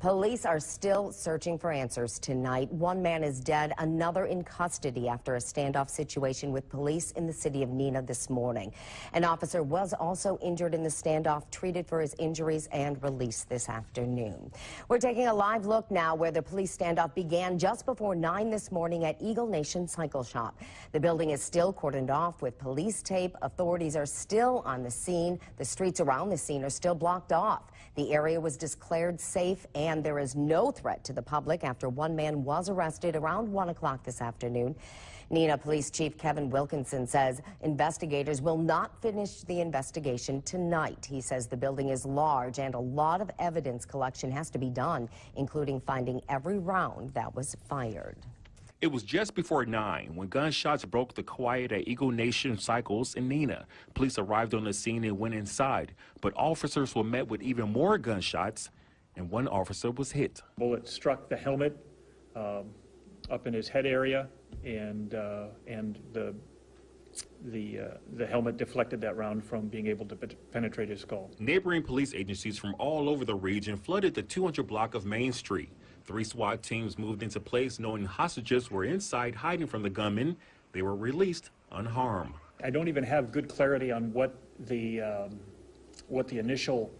Police are still searching for answers tonight. One man is dead, another in custody after a standoff situation with police in the city of Neenah this morning. An officer was also injured in the standoff, treated for his injuries and released this afternoon. We're taking a live look now where the police standoff began just before 9 this morning at Eagle Nation Cycle Shop. The building is still cordoned off with police tape. Authorities are still on the scene. The streets around the scene are still blocked off. The area was declared safe and there is no threat to the public after one man was arrested around 1 o'clock this afternoon. Neenah Police Chief Kevin Wilkinson says investigators will not finish the investigation tonight. He says the building is large and a lot of evidence collection has to be done, including finding every round that was fired. It was just before 9 when gunshots broke the quiet at Eagle Nation Cycles in Neenah. Police arrived on the scene and went inside, but officers were met with even more gunshots, and one officer was hit. Bullet struck the helmet um, up in his head area, and, uh, and the, the, uh, the helmet deflected that round from being able to penetrate his skull. Neighboring police agencies from all over the region flooded the 200 block of Main Street. Three SWAT teams moved into place knowing hostages were inside hiding from the gunmen. They were released unharmed. I don't even have good clarity on what the, um, what the initial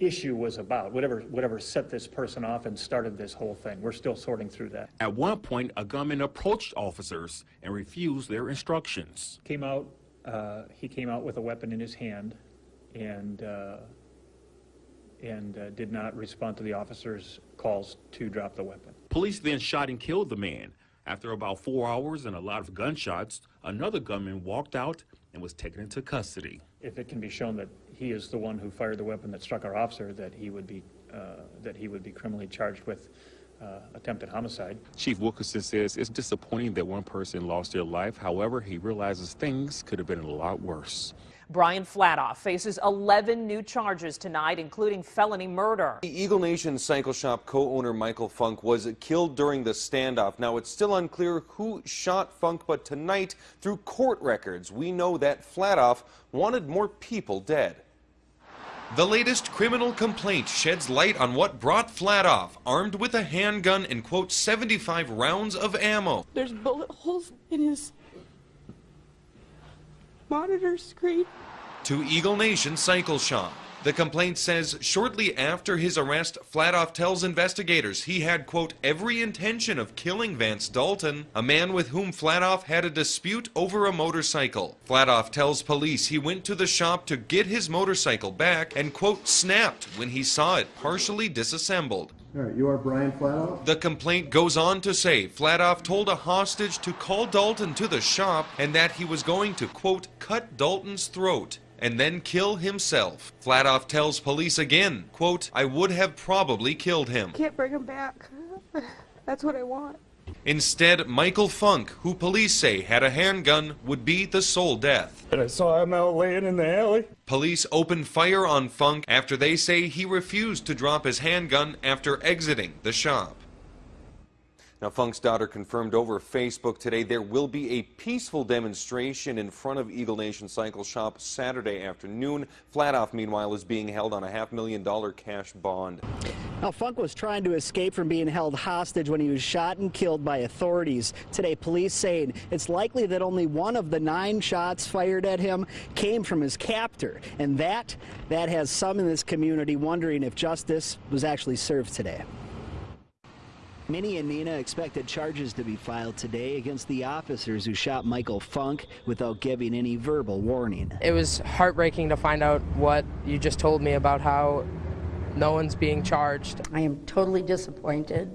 issue was about, whatever, whatever set this person off and started this whole thing. We're still sorting through that. At one point, a gunman approached officers and refused their instructions. Came out, uh, he came out with a weapon in his hand and uh, and uh, did not respond to the officer's calls to drop the weapon. Police then shot and killed the man. After about four hours and a lot of gunshots, another gunman walked out and was taken into custody. If it can be shown that he is the one who fired the weapon that struck our officer, that he would be uh, that he would be criminally charged with uh, attempted homicide. Chief Wilkinson says it's disappointing that one person lost their life. However, he realizes things could have been a lot worse. Brian Flatoff faces 11 new charges tonight, including felony murder. The Eagle Nation Cycle Shop co-owner Michael Funk was killed during the standoff. Now, it's still unclear who shot Funk, but tonight, through court records, we know that Flatoff wanted more people dead. The latest criminal complaint sheds light on what brought Flatoff, armed with a handgun and, quote, 75 rounds of ammo. There's bullet holes in his monitor screen. To Eagle Nation Cycle Shop. The complaint says shortly after his arrest, Flatoff tells investigators he had, quote, every intention of killing Vance Dalton, a man with whom Flatoff had a dispute over a motorcycle. Flatoff tells police he went to the shop to get his motorcycle back and, quote, snapped when he saw it partially disassembled. All right, you are Brian Flatoff? The complaint goes on to say Flatoff told a hostage to call Dalton to the shop and that he was going to, quote, cut Dalton's throat and then kill himself. Flatoff tells police again, quote, I would have probably killed him. Can't bring him back. That's what I want. Instead, Michael Funk, who police say had a handgun, would be the sole death. And I saw him out laying in the alley. Police opened fire on Funk after they say he refused to drop his handgun after exiting the shop. Now, Funk's daughter confirmed over Facebook today there will be a peaceful demonstration in front of Eagle Nation Cycle Shop Saturday afternoon. Flatoff, meanwhile, is being held on a half million dollar cash bond. Now, Funk was trying to escape from being held hostage when he was shot and killed by authorities. Today, police saying it's likely that only one of the nine shots fired at him came from his captor. And that, that has some in this community wondering if justice was actually served today. Minnie and Neenah expected charges to be filed today against the officers who shot Michael Funk without giving any verbal warning. It was heartbreaking to find out what you just told me about how no one's being charged. I am totally disappointed.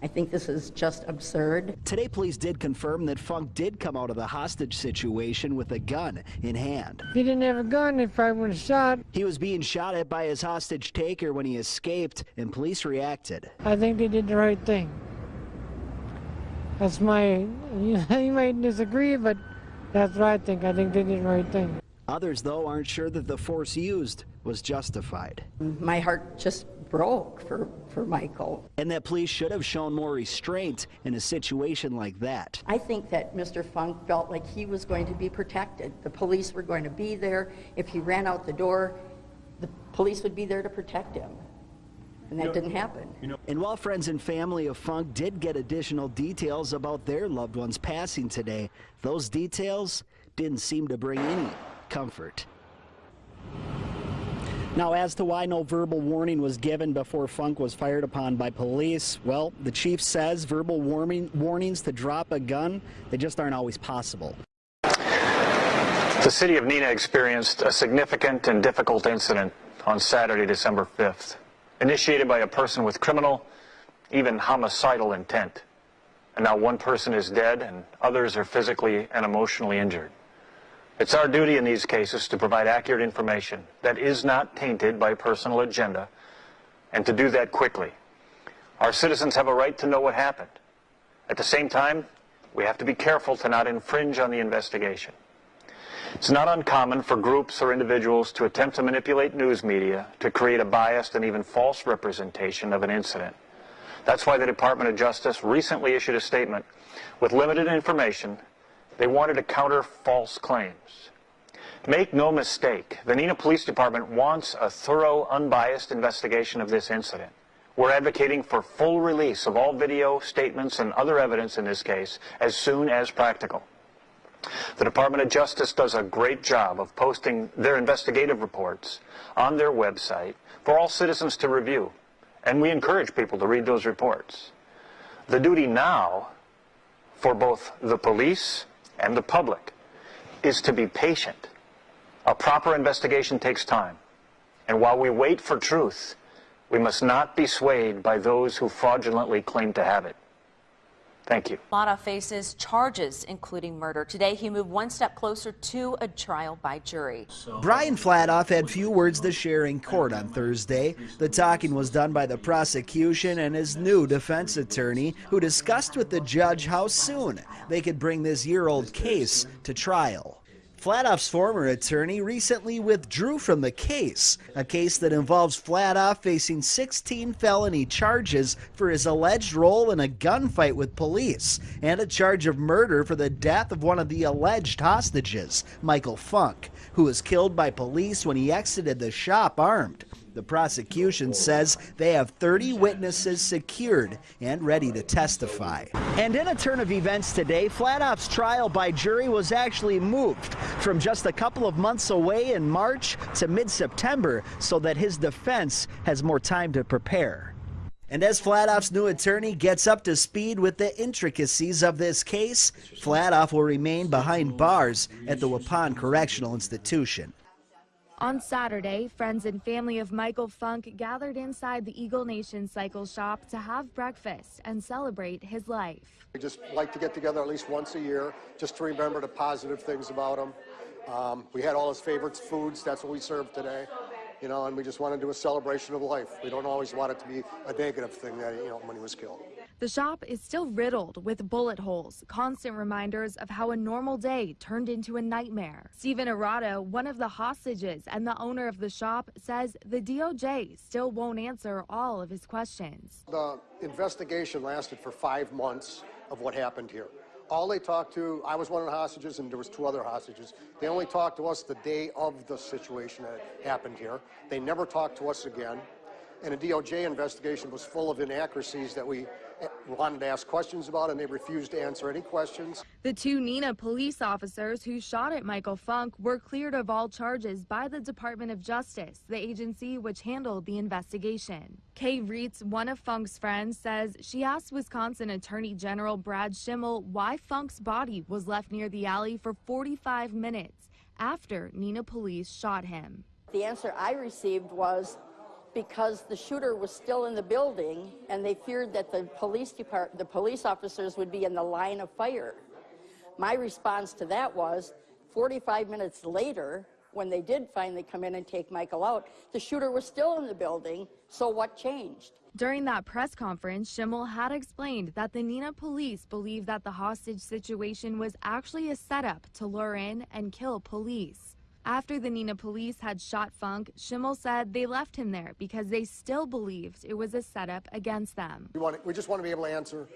I think this is just absurd. Today, police did confirm that Funk did come out of the hostage situation with a gun in hand. If he didn't have a gun, he probably would have shot. He was being shot at by his hostage taker when he escaped, and police reacted. I think they did the right thing. That's my, you, might disagree, but that's what I think. I think they did the right thing. Others, though, aren't sure that the force used was justified. My heart just broke for, for Michael. And that police should have shown more restraint in a situation like that. I think that Mr. Funk felt like he was going to be protected. The police were going to be there. If he ran out the door, the police would be there to protect him. And that didn't happen. And while friends and family of Funk did get additional details about their loved one's passing today, those details didn't seem to bring any comfort. Now, as to why no verbal warning was given before Funk was fired upon by police, well, the chief says verbal warning, warnings to drop a gun, they just aren't always possible. The city of Neenah experienced a significant and difficult incident on Saturday, December 5th, initiated by a person with criminal, even homicidal intent. And now one person is dead and others are physically and emotionally injured. It's our duty in these cases to provide accurate information that is not tainted by personal agenda and to do that quickly. Our citizens have a right to know what happened. At the same time, we have to be careful to not infringe on the investigation. It's not uncommon for groups or individuals to attempt to manipulate news media to create a biased and even false representation of an incident. That's why the Department of Justice recently issued a statement with limited information they wanted to counter false claims. Make no mistake, the Neenah Police Department wants a thorough, unbiased investigation of this incident. We're advocating for full release of all video, statements, and other evidence in this case as soon as practical. The Department of Justice does a great job of posting their investigative reports on their website for all citizens to review, and we encourage people to read those reports. The duty now for both the police and the public is to be patient. A proper investigation takes time. And while we wait for truth, we must not be swayed by those who fraudulently claim to have it. Thank you. Lada faces charges, including murder. Today, he moved one step closer to a trial by jury. Brian Flatoff had few words to share in court on Thursday. The talking was done by the prosecution and his new defense attorney, who discussed with the judge how soon they could bring this year old case to trial. Flatoff's former attorney recently withdrew from the case, a case that involves Flatoff facing 16 felony charges for his alleged role in a gunfight with police and a charge of murder for the death of one of the alleged hostages, Michael Funk, who was killed by police when he exited the shop armed. The prosecution says they have 30 witnesses secured and ready to testify. And in a turn of events today, Flatoff's trial by jury was actually moved from just a couple of months away in March to mid-September so that his defense has more time to prepare. And as Flatoff's new attorney gets up to speed with the intricacies of this case, Flatoff will remain behind bars at the Waupun Correctional Institution. On Saturday, friends and family of Michael Funk gathered inside the Eagle Nation Cycle Shop to have breakfast and celebrate his life. We just like to get together at least once a year just to remember the positive things about him. Um, we had all his favorite foods. That's what we served today. You know, and we just want to do a celebration of life. We don't always want it to be a negative thing that, you know, when he was killed. The shop is still riddled with bullet holes, constant reminders of how a normal day turned into a nightmare. Stephen Arado, one of the hostages and the owner of the shop, says the DOJ still won't answer all of his questions. The investigation lasted for five months of what happened here. All they talked to, I was one of the hostages and there was two other hostages. They only talked to us the day of the situation that happened here. They never talked to us again. And the DOJ investigation was full of inaccuracies that we wanted to ask questions about and they refused to answer any questions. The two Neenah police officers who shot at Michael Funk were cleared of all charges by the Department of Justice, the agency which handled the investigation. Kay Reitz, one of Funk's friends, says she asked Wisconsin Attorney General Brad Schimel why Funk's body was left near the alley for 45 minutes after Neenah police shot him. The answer I received was because the shooter was still in the building and they feared that the police depart the police officers would be in the line of fire. My response to that was 45 minutes later when they did finally come in and take Michael out, the shooter was still in the building, so what changed? During that press conference, Schimel had explained that the Neenah police believe that the hostage situation was actually a setup to lure in and kill police. After the Neenah police had shot Funk, Schimel said they left him there because they still believed it was a setup against them. We, want, we just want to be able to answer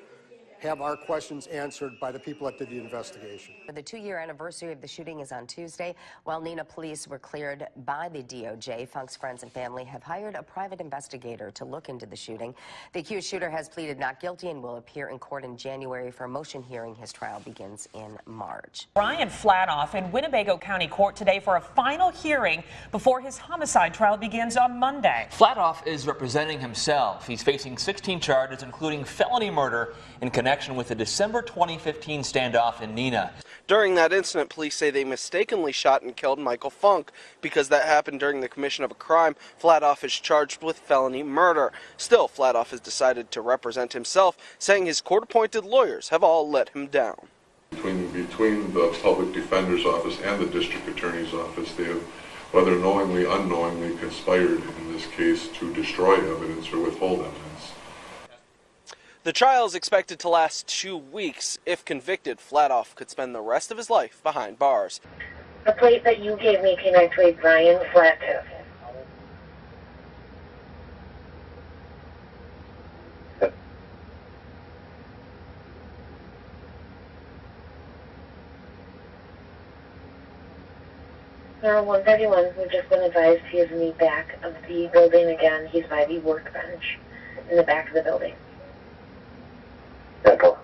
have our questions answered by the people that did the investigation. The two-year anniversary of the shooting is on Tuesday. While Neenah police were cleared by the DOJ, Funk's friends and family have hired a private investigator to look into the shooting. The accused shooter has pleaded not guilty and will appear in court in January for a motion hearing. His trial begins in March. Brian Flatoff in Winnebago County Court today for a final hearing before his homicide trial begins on Monday. Flatoff is representing himself. He's facing 16 charges, including felony murder in connection with the December 2015 standoff in Neenah. During that incident, police say they mistakenly shot and killed Michael Funk. Because that happened during the commission of a crime, Flatoff is charged with felony murder. Still, Flatoff has decided to represent himself, saying his court-appointed lawyers have all let him down. Between, between the public defender's office and the district attorney's office, they have, whether knowingly, unknowingly, conspired in this case to destroy evidence or withhold evidence. The trial is expected to last two weeks. If convicted, Flatoff could spend the rest of his life behind bars. The plate that you gave me came actually Brian Flatoff. Now, 131, we've just been advised he is in the back of the building again. He's by the workbench in the back of the building. Central.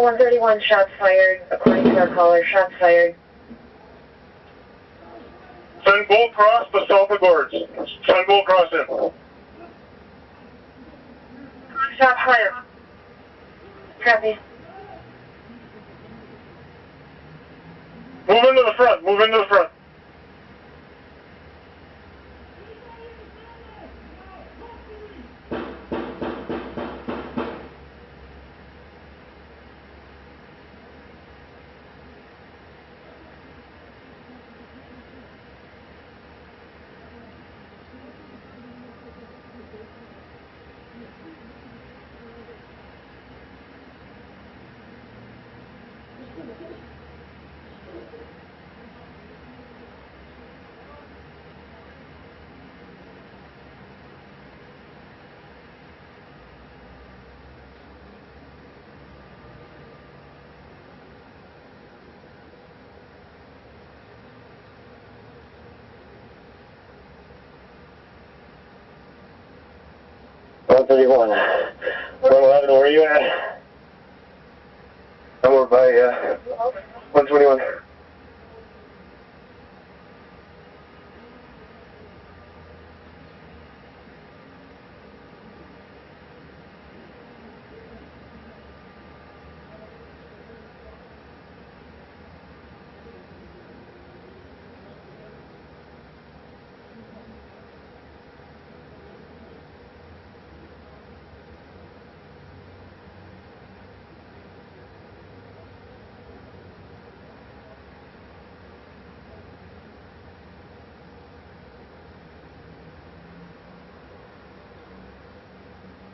Well, 131 shots fired, according to our caller, shots fired. Send Gold Cross to South Gorge. Send Gold Cross in. Shots fired. Copy. Move into the front. Move into the front. One thirty-one. One eleven. Where are you at? Over by uh, 121.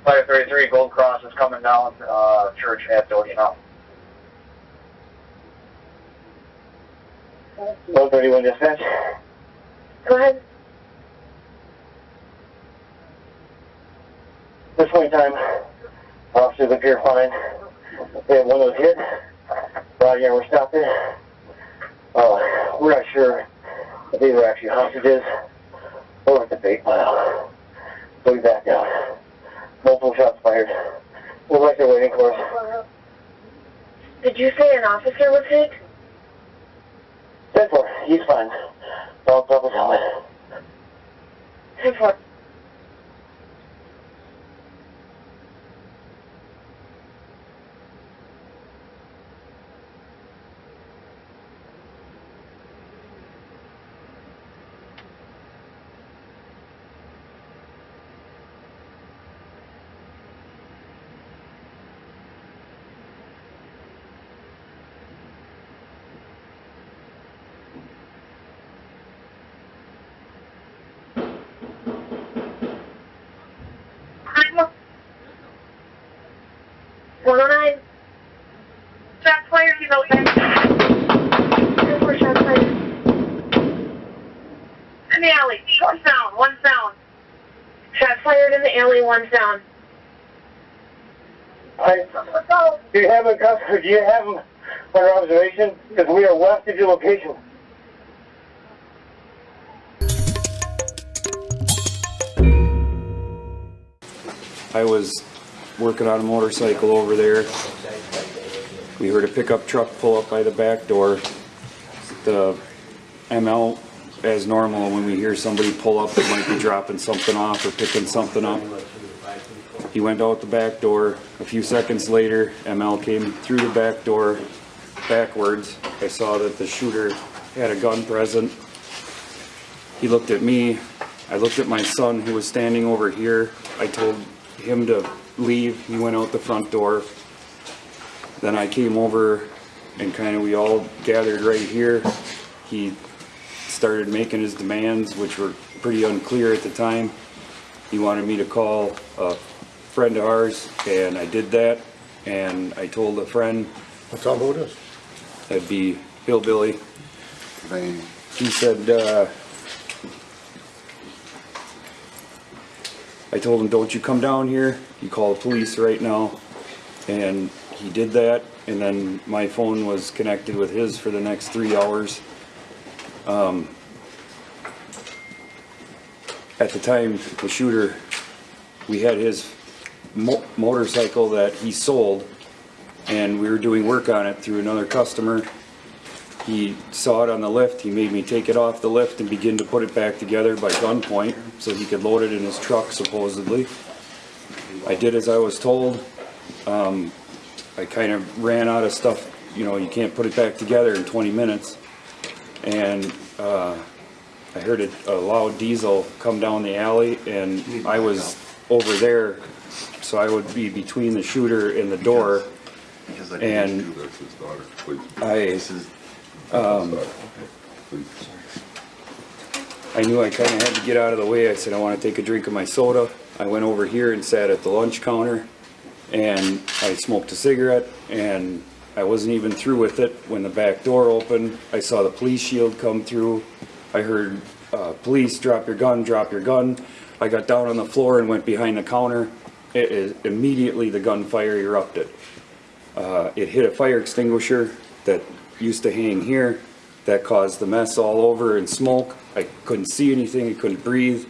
Fire 33, Gold Cross is coming down uh, Church at Doty now. Gold 31 dispatch. Go ahead. This point in time, officers appear fine. They had one of those hit. Body armor stopped it. Uh, we're not sure if they were actually hostages or at the bait pile. So back. Multiple shots fired. We're right there waiting for us. Did you say an officer was hit? Ten four. He's fine. Bounced off his helmet. Ten four. 109. Shots fired, he's out Four shots fired. In the alley, one down, one down. Shots fired in the alley, one down. I, do you have a cus- do you have him under observation? Because we are west of your location. I was working on a motorcycle over there. We heard a pickup truck pull up by the back door. The ML, as normal, when we hear somebody pull up, they might be dropping something off or picking something up. He went out the back door. A few seconds later, ML came through the back door backwards. I saw that the shooter had a gun present. He looked at me. I looked at my son who was standing over here. I told him to leave. He went out the front door. Then I came over and kind of we all gathered right here. He started making his demands, which were pretty unclear at the time. He wanted me to call a friend of ours, and I did that. And I told a friend. Tell him who it is. That'd be Hillbilly. He said, uh, I told him, don't you come down here, you call the police right now. And he did that, and then my phone was connected with his for the next three hours. Um, at the time, the shooter, we had his mo motorcycle that he sold, and we were doing work on it through another customer. He saw it on the lift, he made me take it off the lift and begin to put it back together by gunpoint so he could load it in his truck supposedly. I did as I was told. Um, I kind of ran out of stuff, you know, you can't put it back together in 20 minutes. And uh, I heard a, a loud diesel come down the alley and I was over there, so I would be between the shooter and the door. And I, um, I knew I kind of had to get out of the way. I said, I want to take a drink of my soda. I went over here and sat at the lunch counter and I smoked a cigarette and I wasn't even through with it when the back door opened. I saw the police shield come through. I heard uh, police drop your gun, drop your gun. I got down on the floor and went behind the counter. It, it, immediately the gunfire erupted. Uh, it hit a fire extinguisher that used to hang here. That caused the mess all over and smoke. I couldn't see anything, I couldn't breathe.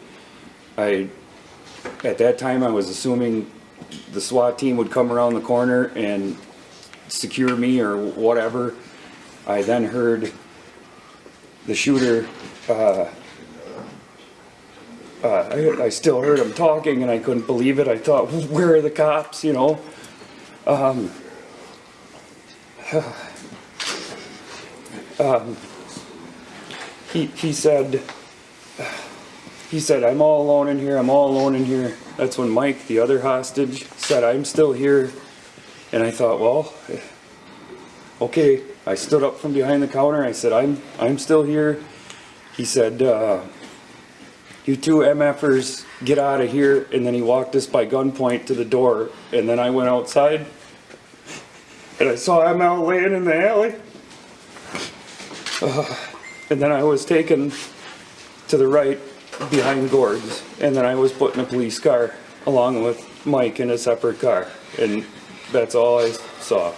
I, at that time, I was assuming the SWAT team would come around the corner and secure me or whatever. I then heard the shooter, uh, uh, I, I, still heard him talking and I couldn't believe it. I thought, where are the cops, you know? Um, um, he, he said, he said, I'm all alone in here, I'm all alone in here. That's when Mike, the other hostage, said, I'm still here. And I thought, well, okay. I stood up from behind the counter. I said, I'm, I'm still here. He said, uh, you two MFers, get out of here. And then he walked us by gunpoint to the door. And then I went outside and I saw ML laying in the alley. Uh, and then I was taken to the right behind Gord's, and then I was put in a police car along with Mike in a separate car, and that's all I saw.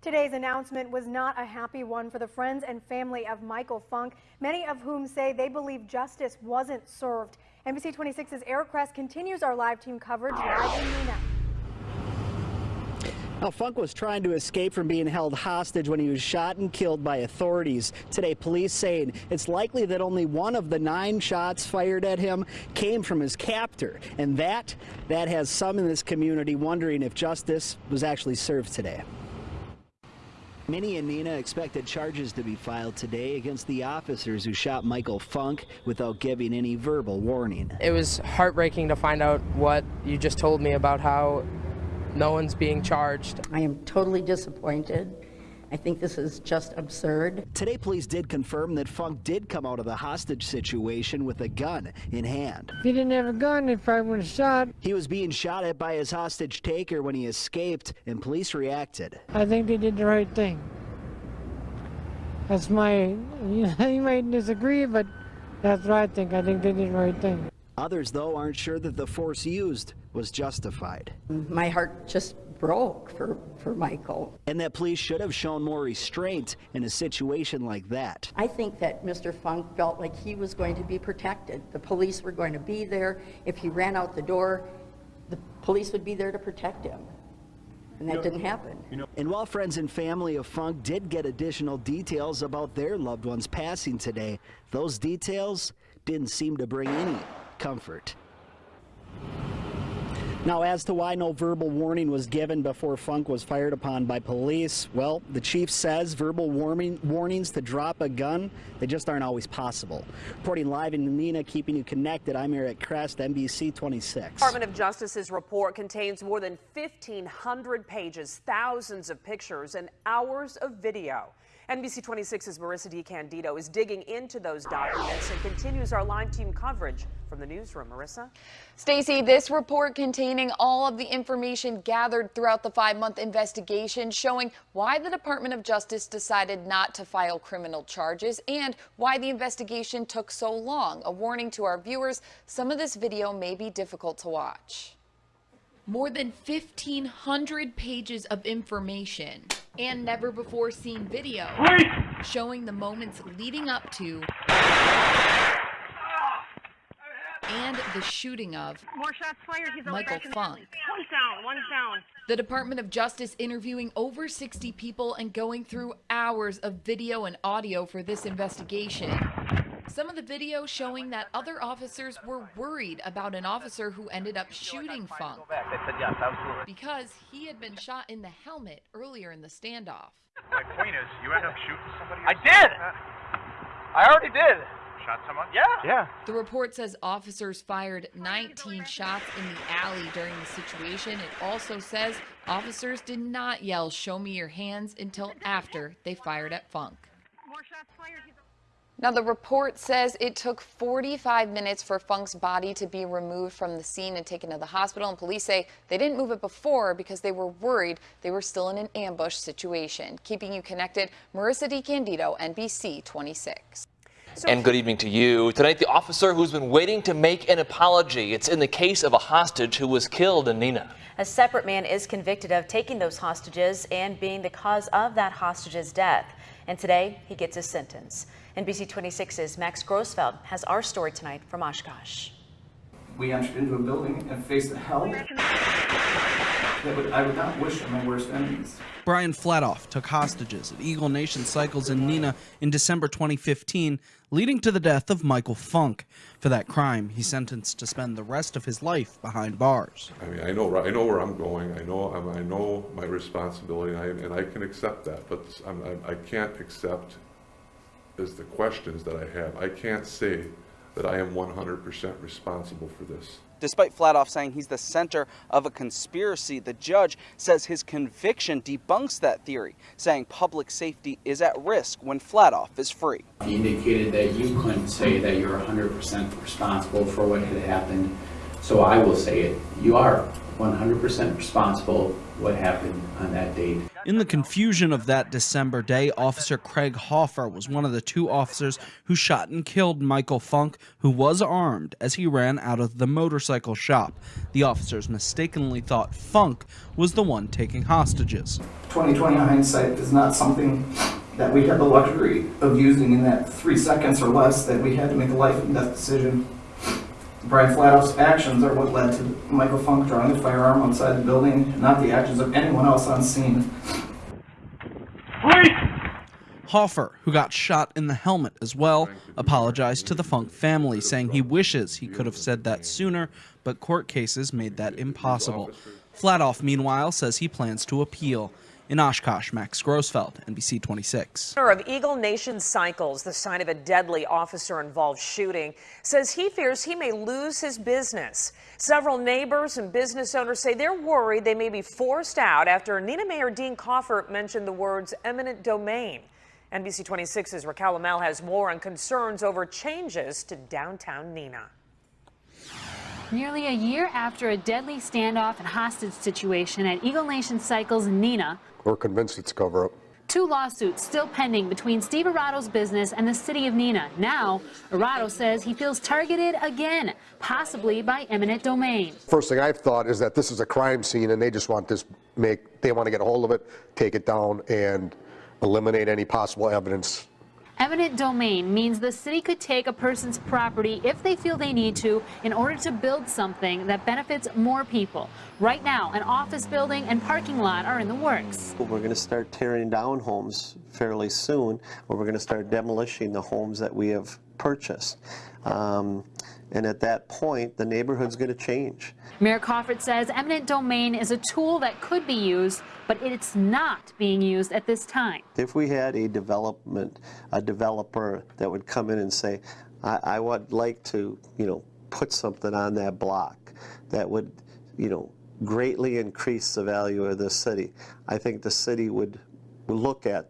Today's announcement was not a happy one for the friends and family of Michael Funk, many of whom say they believe justice wasn't served. NBC 26's Eric Kress continues our live team coverage live in Neenah. Now, Funk was trying to escape from being held hostage when he was shot and killed by authorities. Today, police saying it's likely that only one of the nine shots fired at him came from his captor. And that, that has some in this community wondering if justice was actually served today. Minnie and Neenah expected charges to be filed today against the officers who shot Michael Funk without giving any verbal warning. It was heartbreaking to find out what you just told me about how no one's being charged. I am totally disappointed I think this is just absurd. Today, police did confirm that Funk did come out of the hostage situation with a gun in hand. He didn't have a gun, if I would have shot. He was being shot at by his hostage taker when he escaped, and police reacted. I think they did the right thing. That's my, you might disagree, but that's what I think. I think they did the right thing. Others, though, aren't sure that the force used was justified. My heart just broke for, for Michael. And that police should have shown more restraint in a situation like that. I think that Mr. Funk felt like he was going to be protected. The police were going to be there. If he ran out the door, the police would be there to protect him. And that didn't happen. And while friends and family of Funk did get additional details about their loved ones passing today, those details didn't seem to bring any comfort. Now, as to why no verbal warning was given before Funk was fired upon by police, well, the chief says verbal warning, warnings to drop a gun, they just aren't always possible. Reporting live in Neenah, keeping you connected, I'm Eric Kress, NBC 26. Department of Justice's report contains more than 1,500 pages, thousands of pictures, and hours of video. NBC 26's Marissa DiCandido is digging into those documents and continues our live team coverage from the newsroom. Marissa? Stacy, this report containing all of the information gathered throughout the five-month investigation showing why the Department of Justice decided not to file criminal charges and why the investigation took so long. A warning to our viewers, some of this video may be difficult to watch. More than 1,500 pages of information and never before seen video showing the moments leading up to and the shooting of More shots fired. He's Michael Funk. One's down. One's down. The Department of Justice interviewing over 60 people and going through hours of video and audio for this investigation. Some of the video showing that other officers were worried about an officer who ended up shooting Funk because he had been shot in the helmet earlier in the standoff. My point is, you end up shooting somebody. I did. I already did. Shot someone? Yeah. Yeah. The report says officers fired 19 shots in the alley during the situation. It also says officers did not yell, Show me your hands, until after they fired at Funk. More shots fired. He's Now, the report says it took 45 minutes for Funk's body to be removed from the scene and taken to the hospital. And police say they didn't move it before because they were worried they were still in an ambush situation. Keeping you connected, Marissa DiCandido, NBC 26. And good evening to you. Tonight, the officer who's been waiting to make an apology. It's in the case of a hostage who was killed in Neenah. A separate man is convicted of taking those hostages and being the cause of that hostage's death. And today, he gets his sentence. NBC 26's Max Grossfeld has our story tonight from Oshkosh. We entered into a building and faced a hell that would, I would not wish on my worst enemies. Brian Flatoff took hostages at Eagle Nation Cycles in Neenah in December 2015, leading to the death of Michael Funk. For that crime, he's sentenced to spend the rest of his life behind bars. I mean, I know, I know where I'm going. I know, I'm- I know my responsibility, and I, and I can accept that. But I'm, I, I can't accept is the questions that I have. I can't say that I am 100% responsible for this. Despite Flatoff saying he's the center of a conspiracy, the judge says his conviction debunks that theory, saying public safety is at risk when Flatoff is free. You indicated that you couldn't say that you're 100% responsible for what had happened. So I will say it. You are 100% responsible what happened on that date. In the confusion of that December day, Officer Craig Hoffer was one of the two officers who shot and killed Michael Funk, who was armed as he ran out of the motorcycle shop. The officers mistakenly thought Funk was the one taking hostages. 2020 hindsight is not something that we had the luxury of using in that three seconds or less that we had to make a life and death decision. Brian Flatoff's actions are what led to Michael Funk drawing the firearm outside the building, not the actions of anyone else on scene. Hoffer, who got shot in the helmet as well, apologized to the Funk family, saying he wishes he could have said that sooner, but court cases made that impossible. Flatoff, meanwhile, says he plans to appeal. In Oshkosh, Max Grossfeld, NBC 26. Owner of Eagle Nation Cycles, the site of a deadly officer-involved shooting, says he fears he may lose his business. Several neighbors and business owners say they're worried they may be forced out after Neenah Mayor Dean Kaufert mentioned the words eminent domain. NBC 26's Raquel Amel has more on concerns over changes to downtown Neenah. Nearly a year after a deadly standoff and hostage situation at Eagle Nation Cycles in Neenah, We're convinced it's a cover-up. two lawsuits still pending between Steve Arado's business and the city of Neenah. Now, Arado says he feels targeted again, possibly by eminent domain. First thing I've thought is that this is a crime scene and they just want this, make, they want to get a hold of it, take it down and eliminate any possible evidence Eminent domain means the city could take a person's property if they feel they need to in order to build something that benefits more people. Right now, an office building and parking lot are in the works. We're going to start tearing down homes fairly soon, or we're going to start demolishing the homes that we have purchased. Um, and at that point, the neighborhood's going to change. Mayor Kaufert says eminent domain is a tool that could be used, but it's not being used at this time. If we had a development, a developer that would come in and say, I, I would like to, you know, put something on that block that would, you know, greatly increase the value of the city, I think the city would look at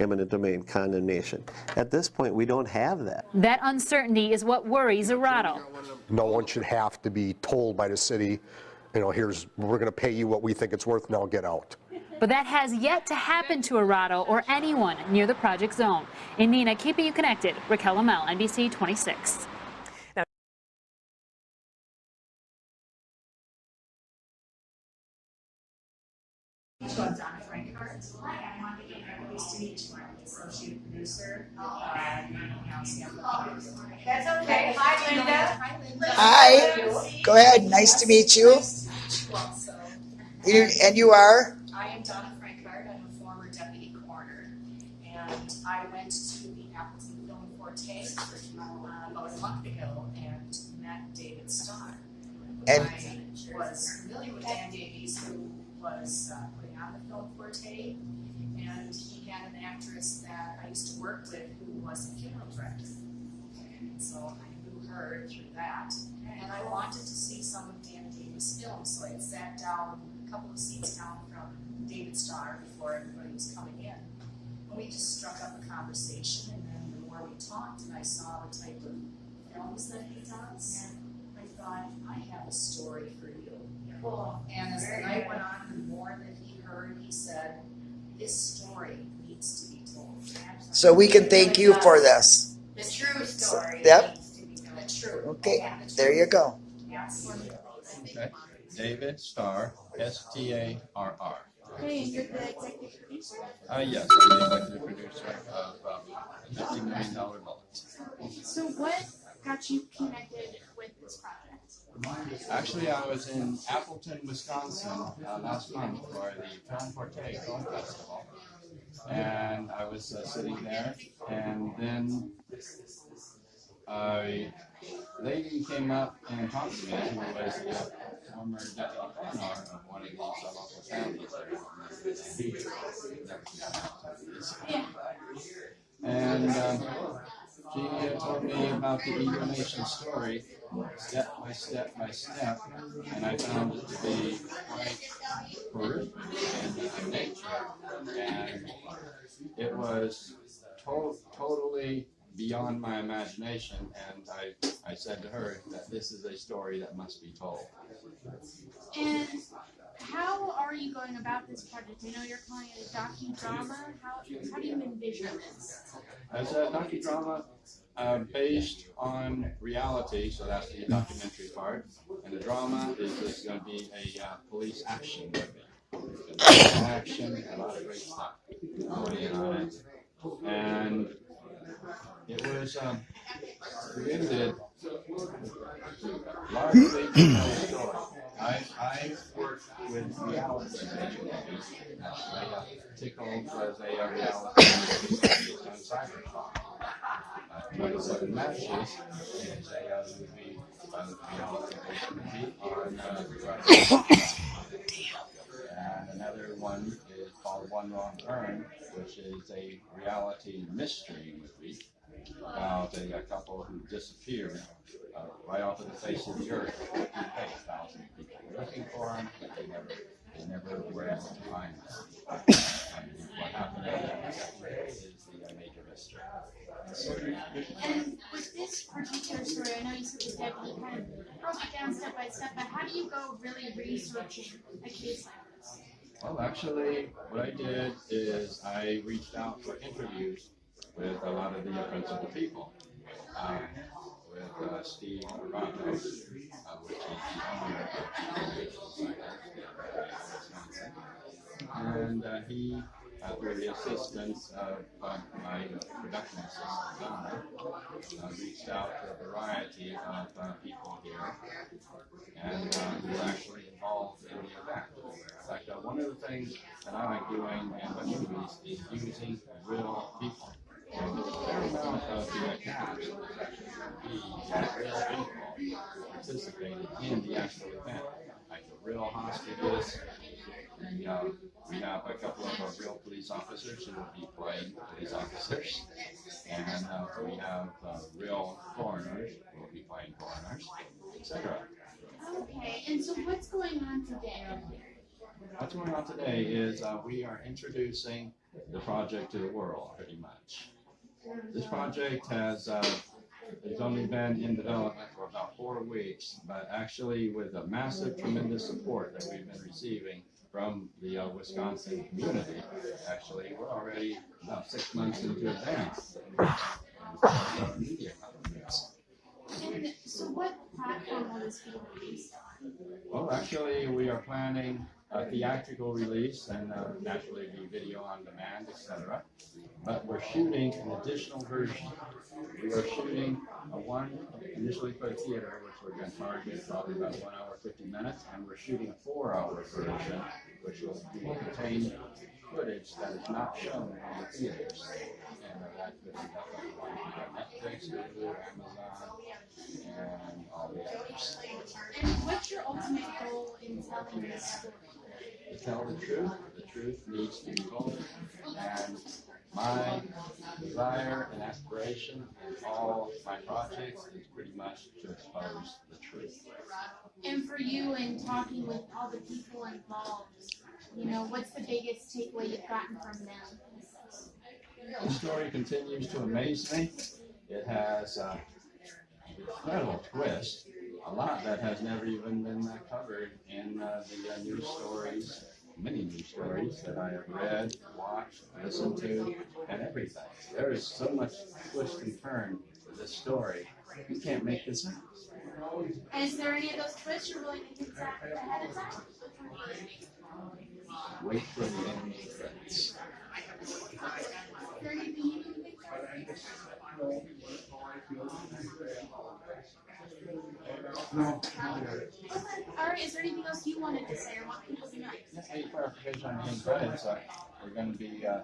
eminent domain condemnation. At this point, we don't have that. That uncertainty is what worries Arado. No one should have to be told by the city, you know, here's, we're going to pay you what we think it's worth, now get out. But that has yet to happen to Arado or anyone near the project zone. In Neenah, keeping you connected, Raquel Amel, NBC 26. I'm Donna Frankart. I'm on the Nice to meet you. I'm the associate producer. That's okay. Hi, Linda. Hi, Hi. Go ahead. Nice to meet you. You- And you are? I am Donna Frankart. I'm a former deputy coroner. And I went to the Appleton Film Forte uh, about a month ago and met David Starr. And- I was familiar with Dan Davies, who was uh, putting on the Film Forte. And he had an actress that I used to work with who was a funeral director. And so I knew her through that. And I wanted to see some of Dan Davies' films, so I sat down a couple of seats down from David Starr before everybody was coming in. And we just struck up a conversation, and then the more we talked, and I saw the type of films that he does, I thought, I have a story for you. Cool. And as the night went on, the more that he heard, he said, this story needs to be told. So we can thank you for this. The true story. Yep. needs to be told. The true. Okay, there you go. Yes. Okay, David Starr, S T A R R. Hey, you're the executive producer? Uh, yes, I'm the executive producer of um, Fifty Million Dollar Bullet. So what got you connected with this project? Actually, I was in Appleton, Wisconsin uh, last month for the Film Forte Film Festival. And I was uh, sitting there, and then a lady came up and talked to me who was the former deputy coroner of one of these local counties. And um, she uh, told me about the Nation story, step by step by step, and I found it to be quite horrific in nature. And it was to- totally beyond my imagination, and I, I said to her that this is a story that must be told. And how are you going about this project? I know you're calling it a docudrama. How, how do you envision this? As a docudrama uh, based on reality, so that's the documentary part, and the drama is just going to be a uh, police action movie. Action, a lot of great stuff and it was um, largely story. I, I work with reality. I uh, tickled was a reality on cyberpunk. Uh, 27 Matches is a uh, movie, uh, reality on uh. And another one is called One Wrong Turn, which is a reality mystery movie about a, a couple who disappeared uh, right off of the face of the earth. Thousands of people were looking for them, but they never, they never were able to find them. And what happened is the uh, major mystery. And with this particular story, I know you said the deputy kind of broke it down step by step, but how do you go really researching a case like this? Well, actually, what I did is I reached out for interviews with a lot of the uh, principal people. Um, with uh, Steve Morano, uh, which is the owner the And uh, he, uh, through the assistance of uh, my production assistant, Donna, uh, reached out to a variety of uh, people here and uh, who were actually involved in the event. In fact, uh, one of the things that I like doing in the movies is using real people. Participated in the actual event, like the real hostages. We, uh, we have a couple of uh, real police officers who will be playing police officers, and uh, we have uh, real foreigners who will be playing foreigners, etc. Okay, and so what's going on today? What's going on today is uh, we are introducing the project to the world, pretty much. This project has uh, has only been in development for about four weeks, but actually with a massive, tremendous support that we've been receiving from the uh, Wisconsin community. Actually, we're already about six months into advance. And so what platform will this be released on? Well, actually, we are planning a theatrical release and uh, naturally be video on demand, etc. But we're shooting an additional version. We are shooting a one initially for theater, which we're going to target probably about one hour, 50 minutes, and we're shooting a four-hour version, which will contain footage that is not shown in the theaters. And that could on Netflix, Hulu, Amazon, and all the others. And what's your ultimate goal in telling this story? To tell the truth. The truth needs to be told. And my desire and aspiration in all my projects is pretty much to expose the truth. And for you, in talking with all the people involved, you know, what's the biggest takeaway you've gotten from them? The story continues to amaze me. It has uh, an incredible twist, a lot that has never even been uh, covered in uh, the uh, news stories, many news stories that I have read, watched, listened to, and everything. There is so much twist and turn to this story. You can't make this up. And is there any of those twists you're willing to hint at ahead of time? Wait for the end We're going to be uh,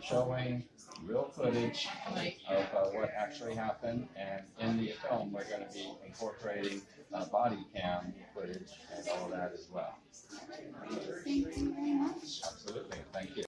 showing real footage of uh, what actually happened, and in the film, we're going to be incorporating uh, body cam footage and all that as well. Thank you very much. Absolutely. Thank you.